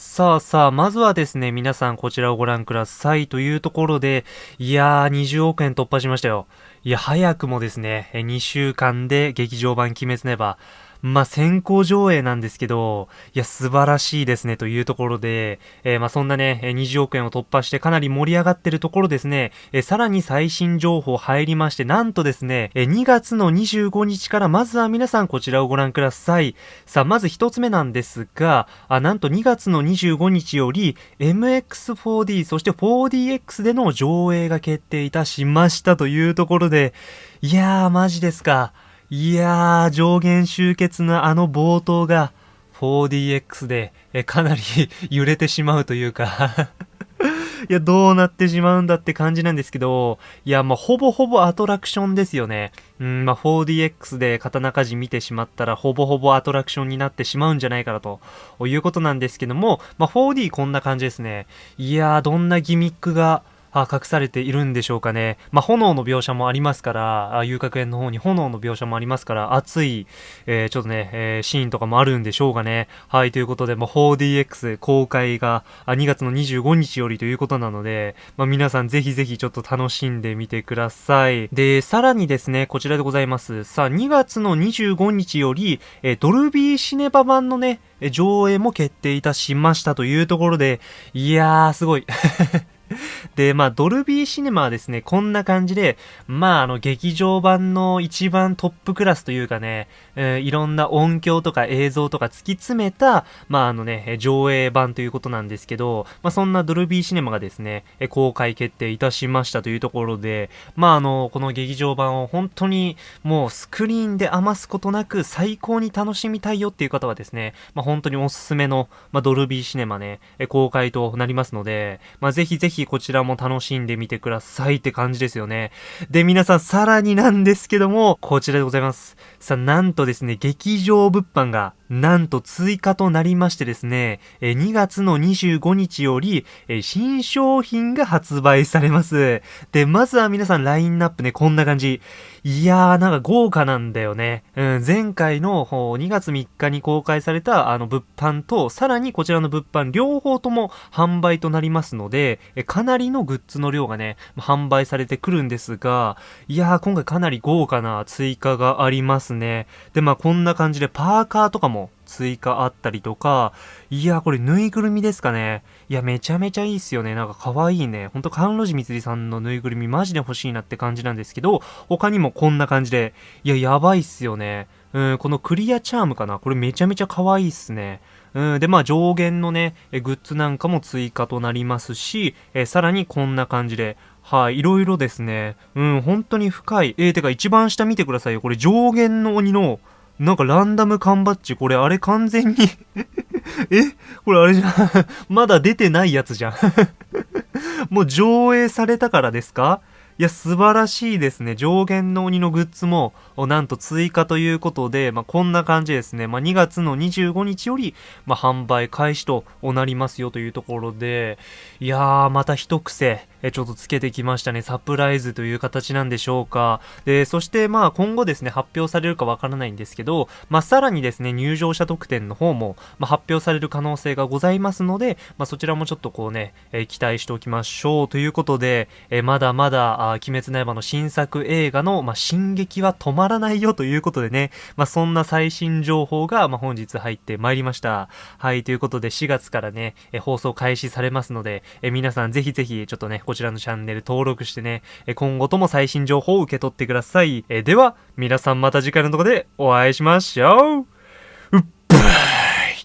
さあさあ、まずはですね、皆さんこちらをご覧くださいというところで、いやー、20億円突破しましたよ。いや、早くもですね、2週間で劇場版鬼滅ネバー、まあ、先行上映なんですけど、いや、素晴らしいですね、というところで、えー、まあ、そんなね、20億円を突破してかなり盛り上がってるところですね、えー、さらに最新情報入りまして、なんとですね、えー、2月の25日からまずは皆さんこちらをご覧ください。さあ、まず一つ目なんですが、あ、なんと2月の25日より、MX4D、そして 4DX での上映が決定いたしましたというところで、いやー、マジですか。いやー、上限集結のあの冒頭が 4DX でえかなり 揺れてしまうというか いや、どうなってしまうんだって感じなんですけど、いや、まあ、ほぼほぼアトラクションですよね。うん、まあ、4DX で刀鍛冶見てしまったら、ほぼほぼアトラクションになってしまうんじゃないかなということなんですけども、まあ、4D こんな感じですね。いやー、どんなギミックが、あ隠されているんでしょうかね。まあ、炎の描写もありますから、あ遊郭園の方に炎の描写もありますから、熱い、えー、ちょっとね、えー、シーンとかもあるんでしょうかね。はい、ということで、まあ、4DX 公開が2月の25日よりということなので、まあ、皆さんぜひぜひちょっと楽しんでみてください。で、さらにですね、こちらでございます。さあ、2月の25日より、え、ドルビーシネバ版のね、上映も決定いたしましたというところで、いやー、すごい。で、まあ、ドルビーシネマはですね、こんな感じで、まあ、あの、劇場版の一番トップクラスというかね、えー、いろんな音響とか映像とか突き詰めた、まあ、あのね、上映版ということなんですけど、まあ、そんなドルビーシネマがですね、公開決定いたしましたというところで、まあ、あの、この劇場版を本当にもうスクリーンで余すことなく最高に楽しみたいよっていう方はですね、まあ、本当におすすめの、まあ、ドルビーシネマね、公開となりますので、まあ、ぜひぜひこちらも楽しんでみてくださいって感じですよね。で、皆さんさらになんですけども、こちらでございます。さあ、なんとですね、劇場物販がなんと追加となりましてですね、2月の25日より新商品が発売されます。で、まずは皆さんラインナップね、こんな感じ。いやー、なんか豪華なんだよね。うん、前回の2月3日に公開されたあの物販と、さらにこちらの物販両方とも販売となりますので、かなりのグッズの量がね、販売されてくるんですが、いやー、今回かなり豪華な追加がありますね。で、まあこんな感じでパーカーとかも追加あったりとか、いや、これぬいぐるみですかね。いや、めちゃめちゃいいっすよね。なんか可愛いね。ほんと、甘露寺みつりさんのぬいぐるみマジで欲しいなって感じなんですけど、他にもこんな感じで、いや、やばいっすよね。うん、このクリアチャームかなこれめちゃめちゃ可愛いっすね。うん、で、まあ上限のね、グッズなんかも追加となりますし、えさらにこんな感じで、はい、いろいろですね。うん、本当に深い。えー、てか一番下見てくださいよ。これ上限の鬼の、なんかランダム缶バッジ、これあれ完全に え？これあれじゃん。まだ出てないやつじゃん。もう上映されたからですか？いや、素晴らしいですね。上限の鬼のグッズも、なんと追加ということで、まあ、こんな感じですね。まあ、2月の25日より、まあ、販売開始となりますよというところで、いやー、また一癖、えちょっとつけてきましたね。サプライズという形なんでしょうか。で、そしてまあ今後ですね、発表されるかわからないんですけど、まあさらにですね、入場者特典の方も、まあ、発表される可能性がございますので、まあそちらもちょっとこうね、え、期待しておきましょうということで、え、まだまだ、あ鬼滅の刃の新作映画の、まあ進撃は止まらないよということでね、まあそんな最新情報が、まあ本日入ってまいりました。はい、ということで4月からね、え、放送開始されますので、え皆さんぜひぜひちょっとね、こちらのチャンネル登録してね、え今後とも最新情報を受け取ってください。えでは、皆さんまた次回のとこでお会いしましょううっばー